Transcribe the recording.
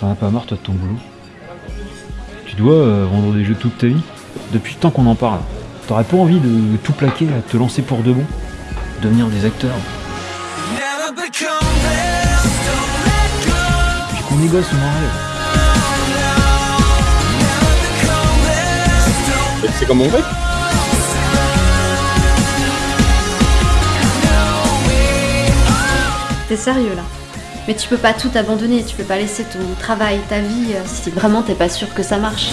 T'en as pas marre toi de ton boulot Tu dois euh, vendre des jeux toute ta vie Depuis le temps qu'on en parle. T'aurais pas envie de tout plaquer, à te lancer pour de bon Devenir des acteurs Puis qu'on négocie mon rêve. C'est comme mon grec T'es sérieux là? Mais tu peux pas tout abandonner, tu peux pas laisser ton travail, ta vie, si vraiment t'es pas sûr que ça marche.